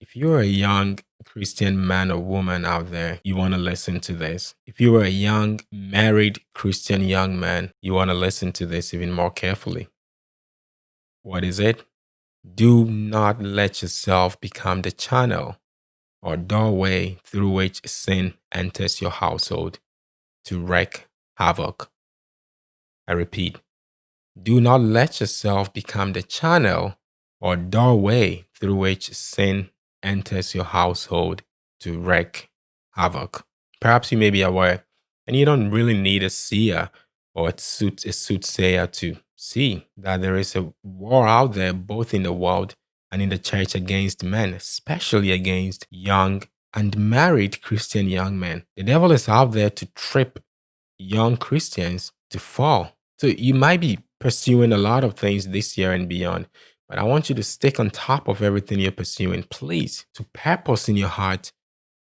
If you're a young Christian man or woman out there, you want to listen to this. If you are a young married Christian young man, you want to listen to this even more carefully. What is it? Do not let yourself become the channel or doorway through which sin enters your household to wreak havoc. I repeat, do not let yourself become the channel or doorway through which sin enters your household to wreak havoc. Perhaps you may be aware, and you don't really need a seer or a, suit, a soothsayer to see that there is a war out there, both in the world and in the church, against men, especially against young and married Christian young men. The devil is out there to trip young Christians to fall. So you might be pursuing a lot of things this year and beyond, but I want you to stick on top of everything you're pursuing, please, to purpose in your heart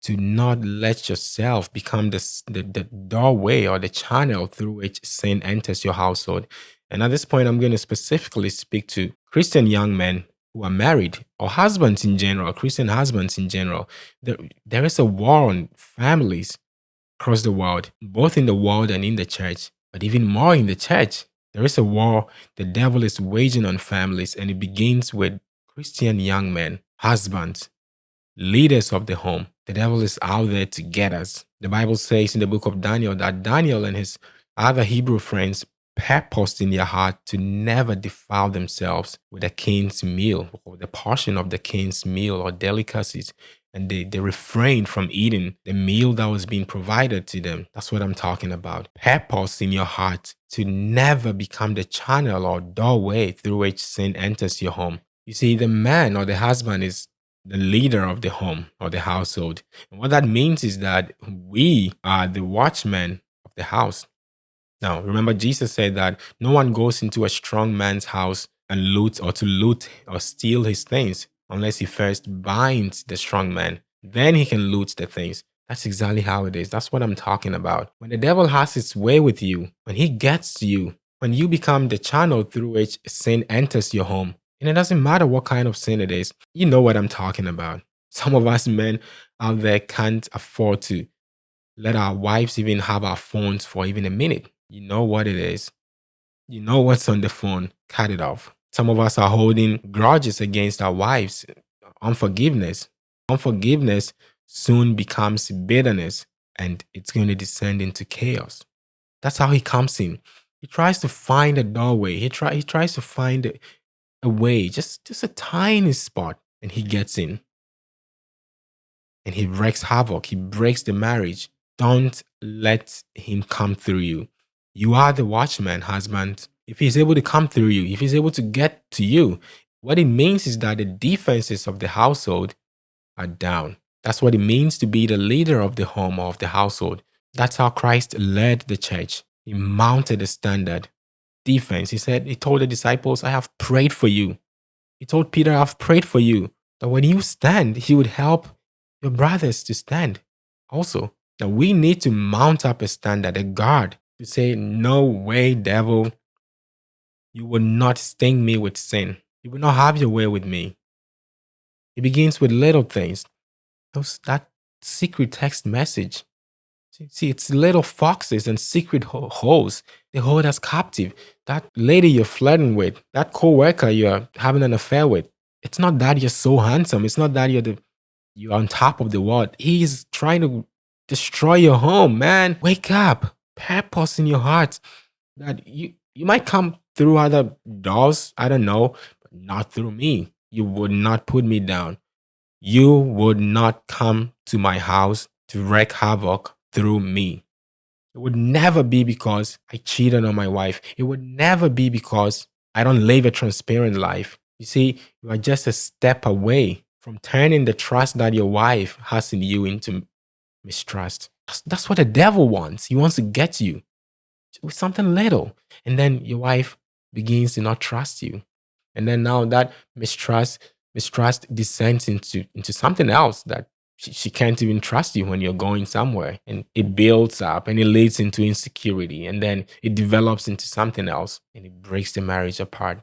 to not let yourself become the, the, doorway or the channel through which sin enters your household. And at this point, I'm going to specifically speak to Christian young men who are married or husbands in general, Christian husbands in general. There, there is a war on families across the world, both in the world and in the church, but even more in the church. There is a war the devil is waging on families, and it begins with Christian young men, husbands, leaders of the home. The devil is out there to get us. The Bible says in the book of Daniel that Daniel and his other Hebrew friends purposed in their heart to never defile themselves with the king's meal or the portion of the king's meal or delicacies and they, they refrained from eating the meal that was being provided to them. That's what I'm talking about. Purpose in your heart to never become the channel or doorway through which sin enters your home. You see, the man or the husband is the leader of the home or the household. And what that means is that we are the watchmen of the house. Now, remember, Jesus said that no one goes into a strong man's house and loot or to loot or steal his things unless he first binds the strong man. Then he can loot the things. That's exactly how it is. That's what I'm talking about. When the devil has its way with you, when he gets you, when you become the channel through which sin enters your home, and it doesn't matter what kind of sin it is, you know what I'm talking about. Some of us men out there can't afford to let our wives even have our phones for even a minute. You know what it is. You know what's on the phone. Cut it off. Some of us are holding grudges against our wives, unforgiveness. Unforgiveness soon becomes bitterness and it's going to descend into chaos. That's how he comes in. He tries to find a doorway. He, try, he tries to find a, a way, just, just a tiny spot, and he gets in. And he wreaks havoc. He breaks the marriage. Don't let him come through you. You are the watchman, husband if he's able to come through you, if he's able to get to you, what it means is that the defenses of the household are down. That's what it means to be the leader of the home or of the household. That's how Christ led the church. He mounted a standard defense. He said, He told the disciples, I have prayed for you. He told Peter, I have prayed for you. That when you stand, He would help your brothers to stand also. That we need to mount up a standard, a guard to say, No way, devil. You will not sting me with sin. You will not have your way with me. It begins with little things. Those, that secret text message. See, it's little foxes and secret holes. They hold us captive. That lady you're flirting with, that co-worker you're having an affair with, it's not that you're so handsome. It's not that you're the you're on top of the world. He's trying to destroy your home, man. Wake up. Purpose in your heart that you you might come through other dolls, I don't know, but not through me. You would not put me down. You would not come to my house to wreak havoc through me. It would never be because I cheated on my wife. It would never be because I don't live a transparent life. You see, you are just a step away from turning the trust that your wife has in you into mistrust. That's, that's what the devil wants. He wants to get you with something little. And then your wife begins to not trust you. And then now that mistrust, mistrust descends into, into something else that she, she can't even trust you when you're going somewhere. And it builds up and it leads into insecurity. And then it develops into something else and it breaks the marriage apart.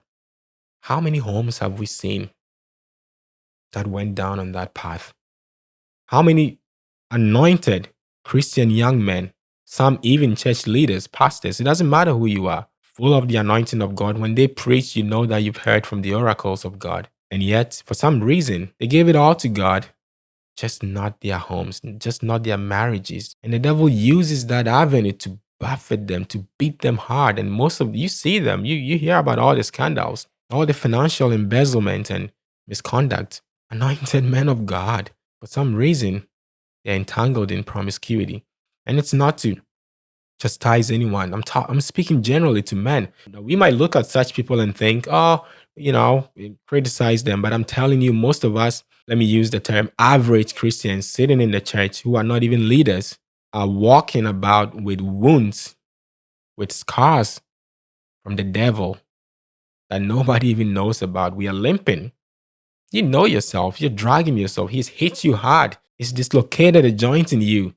How many homes have we seen that went down on that path? How many anointed Christian young men, some even church leaders, pastors, it doesn't matter who you are, full of the anointing of God, when they preach, you know that you've heard from the oracles of God. And yet, for some reason, they gave it all to God, just not their homes, just not their marriages. And the devil uses that avenue to buffet them, to beat them hard. And most of you see them, you, you hear about all the scandals, all the financial embezzlement and misconduct. Anointed men of God, for some reason, they're entangled in promiscuity. And it's not to chastise anyone. I'm, ta- I'm speaking generally to men. We might look at such people and think, oh, you know, criticize them. But I'm telling you, most of us, let me use the term average Christians sitting in the church who are not even leaders, are walking about with wounds, with scars from the devil that nobody even knows about. We are limping. You know yourself. You're dragging yourself. He's hit you hard. He's dislocated a joint in you.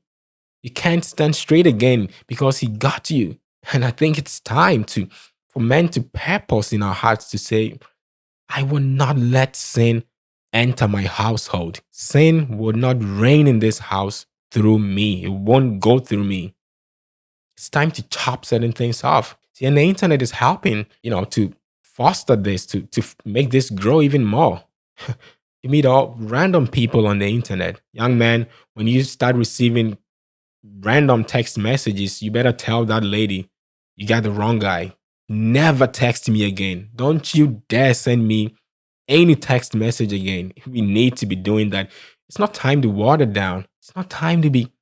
You can't stand straight again because he got you. And I think it's time to for men to purpose in our hearts to say, I will not let sin enter my household. Sin will not reign in this house through me. It won't go through me. It's time to chop certain things off. See, and the internet is helping, you know, to foster this, to, to make this grow even more. you meet all random people on the internet. Young man, when you start receiving random text messages, you better tell that lady you got the wrong guy. Never text me again. Don't you dare send me any text message again. We need to be doing that. It's not time to water down. It's not time to be,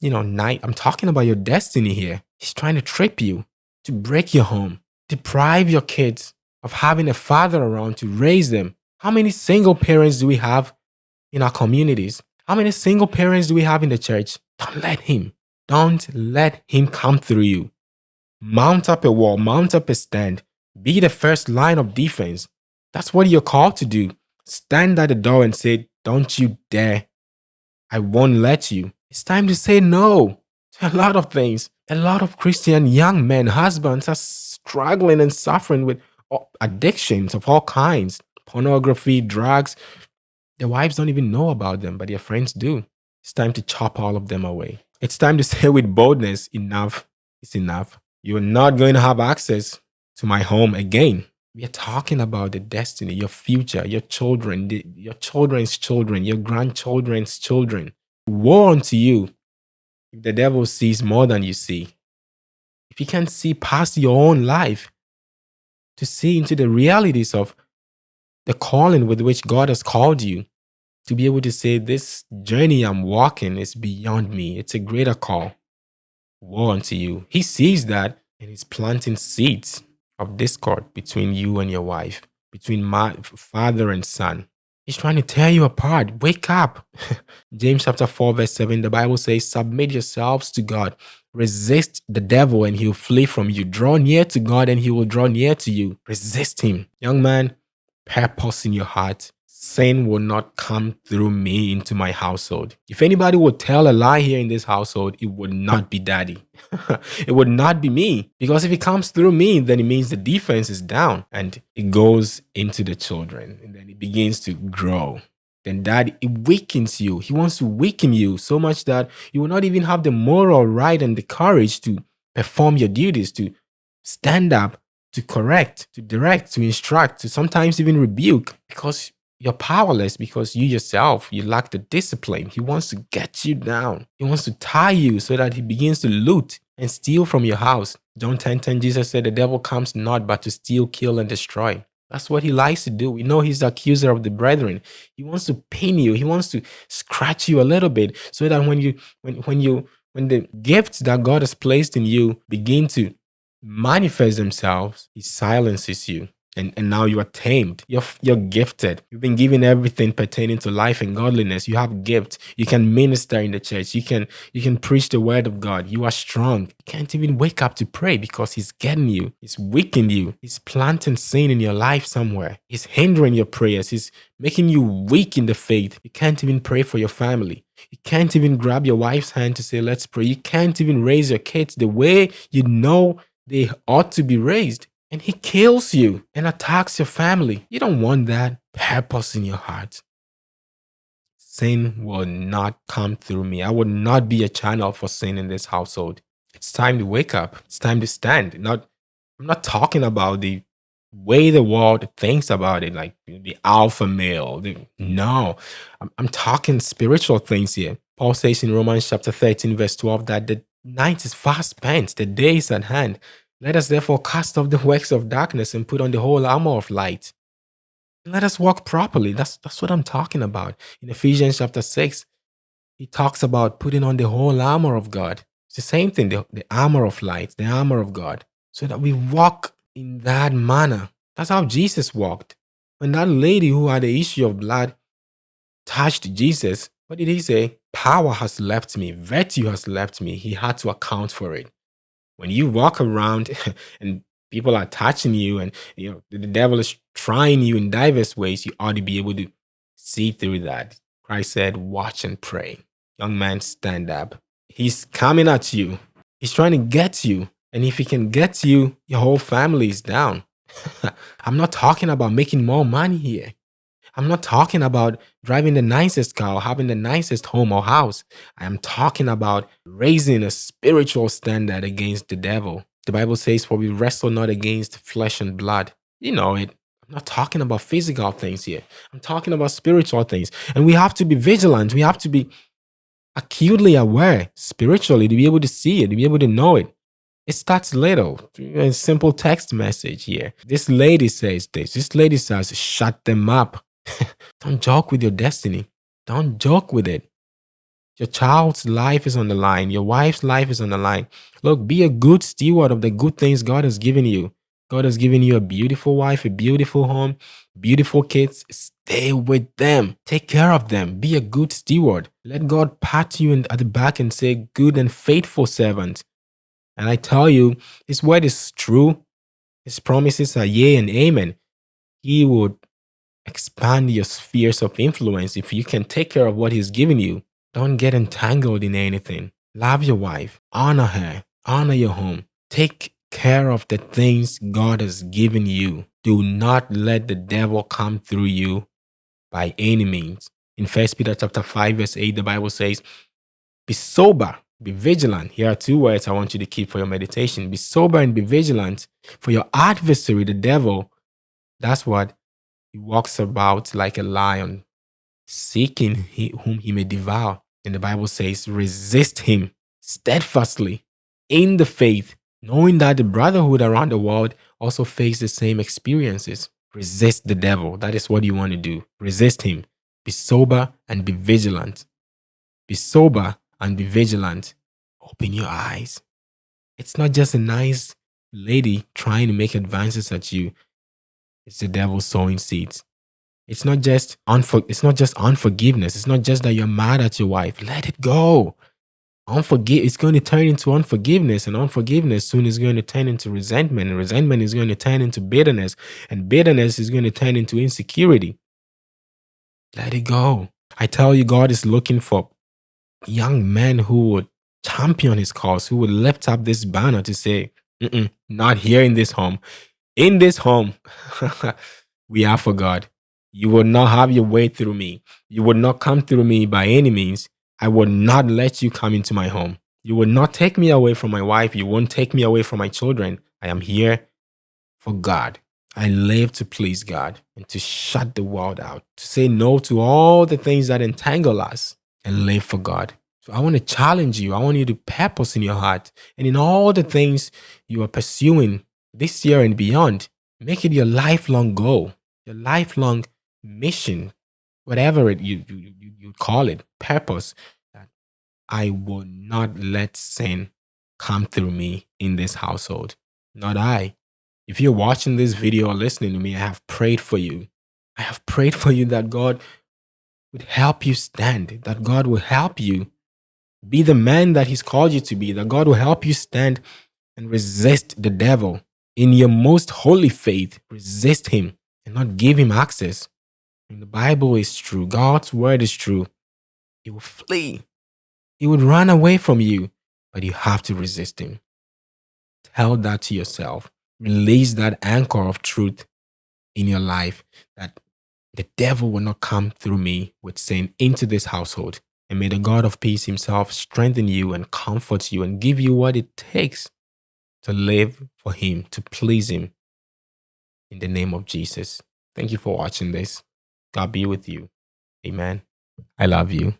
you know, night. I'm talking about your destiny here. He's trying to trip you, to break your home, deprive your kids of having a father around to raise them. How many single parents do we have in our communities? How many single parents do we have in the church? Don't let him. Don't let him come through you. Mount up a wall, mount up a stand. Be the first line of defense. That's what you're called to do. Stand at the door and say, Don't you dare. I won't let you. It's time to say no to a lot of things. A lot of Christian young men, husbands are struggling and suffering with addictions of all kinds pornography, drugs. Their wives don't even know about them, but their friends do. It's time to chop all of them away. It's time to say with boldness, enough is enough. You're not going to have access to my home again. We are talking about the destiny, your future, your children, the, your children's children, your grandchildren's children. Woe unto you if the devil sees more than you see. If you can't see past your own life to see into the realities of the calling with which God has called you, to be able to say, This journey I'm walking is beyond me. It's a greater call. Woe unto you. He sees that and he's planting seeds of discord between you and your wife, between my father and son. He's trying to tear you apart. Wake up. James chapter 4, verse 7, the Bible says, Submit yourselves to God. Resist the devil and he'll flee from you. Draw near to God and he will draw near to you. Resist him. Young man, purpose in your heart sin will not come through me into my household. If anybody would tell a lie here in this household, it would not be daddy. it would not be me. Because if it comes through me, then it means the defense is down and it goes into the children and then it begins to grow. Then daddy, it weakens you. He wants to weaken you so much that you will not even have the moral right and the courage to perform your duties, to stand up, to correct, to direct, to instruct, to sometimes even rebuke because you're powerless because you yourself you lack the discipline. He wants to get you down. He wants to tie you so that he begins to loot and steal from your house. John 10 10 jesus said the devil comes not but to steal kill and destroy. That's what he likes to do. We know he's the accuser of the brethren. He wants to pain you. He wants to scratch you a little bit so that when you when when you when the gifts that god has placed in you begin to manifest themselves he silences you and, and now you are tamed. You're, you're gifted. You've been given everything pertaining to life and godliness. You have gifts. You can minister in the church. You can you can preach the word of God. You are strong. You can't even wake up to pray because he's getting you. He's weakening you. He's planting sin in your life somewhere. He's hindering your prayers. He's making you weak in the faith. You can't even pray for your family. You can't even grab your wife's hand to say, let's pray. You can't even raise your kids the way you know they ought to be raised and he kills you and attacks your family. You don't want that purpose in your heart. sin will not come through me. I will not be a channel for sin in this household. It's time to wake up. It's time to stand. Not, I'm not talking about the way the world thinks about it, like the alpha male. The, no, I'm, I'm talking spiritual things here. Paul says in Romans chapter 13, verse 12, that the night is fast spent, the day is at hand. Let us therefore cast off the works of darkness and put on the whole armor of light. Let us walk properly. That's, that's what I'm talking about. In Ephesians chapter 6, he talks about putting on the whole armor of God. It's the same thing, the, the armor of light, the armor of God, so that we walk in that manner. That's how Jesus walked. When that lady who had the issue of blood touched Jesus, what did he say? Power has left me, virtue has left me. He had to account for it. When you walk around and people are touching you and you know the devil is trying you in diverse ways, you ought to be able to see through that. Christ said, Watch and pray. Young man, stand up. He's coming at you. He's trying to get you. And if he can get you, your whole family is down. I'm not talking about making more money here. I'm not talking about driving the nicest car having the nicest home or house. I am talking about raising a spiritual standard against the devil. The Bible says, For we wrestle not against flesh and blood. You know it. I'm not talking about physical things here. I'm talking about spiritual things. And we have to be vigilant. We have to be acutely aware spiritually to be able to see it, to be able to know it. It starts little, a simple text message here. This lady says this. This lady says, shut them up. Don't joke with your destiny. Don't joke with it. Your child's life is on the line. Your wife's life is on the line. Look, be a good steward of the good things God has given you. God has given you a beautiful wife, a beautiful home, beautiful kids. Stay with them. Take care of them. Be a good steward. Let God pat you in, at the back and say, Good and faithful servant. And I tell you, His word is true. His promises are yea and amen. He would expand your spheres of influence if you can take care of what He's given you. Don't get entangled in anything. Love your wife. Honor her. Honor your home. Take care of the things God has given you. Do not let the devil come through you by any means. In First Peter chapter 5, verse 8, the Bible says, Be sober, be vigilant. Here are two words I want you to keep for your meditation. Be sober and be vigilant. For your adversary, the devil, that's what he walks about like a lion, seeking whom he may devour. And the Bible says, resist him steadfastly in the faith, knowing that the brotherhood around the world also face the same experiences. Resist the devil. That is what you want to do. Resist him. Be sober and be vigilant. Be sober and be vigilant. Open your eyes. It's not just a nice lady trying to make advances at you. It's the devil sowing seeds. It's not just unfor- it's not just unforgiveness. It's not just that you're mad at your wife. Let it go. Unforgive it's going to turn into unforgiveness, and unforgiveness soon is going to turn into resentment, and resentment is going to turn into bitterness, and bitterness is going to turn into insecurity. Let it go. I tell you, God is looking for young men who would champion his cause, who would lift up this banner to say, not here in this home. In this home, we are for God. You will not have your way through me. You will not come through me by any means. I will not let you come into my home. You will not take me away from my wife. You won't take me away from my children. I am here for God. I live to please God and to shut the world out, to say no to all the things that entangle us and live for God. So I want to challenge you. I want you to purpose in your heart and in all the things you are pursuing this year and beyond. Make it your lifelong goal, your lifelong mission, whatever it you, you, you, call it, purpose, that I will not let sin come through me in this household. Not I. If you're watching this video or listening to me, I have prayed for you. I have prayed for you that God would help you stand, that God will help you be the man that He's called you to be, that God will help you stand and resist the devil in your most holy faith. Resist him and not give him access. The Bible is true, God's word is true. He will flee, he would run away from you, but you have to resist him. Tell that to yourself. Release that anchor of truth in your life that The devil will not come through me with sin into this household. And may the God of peace himself strengthen you and comfort you and give you what it takes to live for him, to please him. In the name of Jesus. Thank you for watching this. God be with you. Amen. I love you.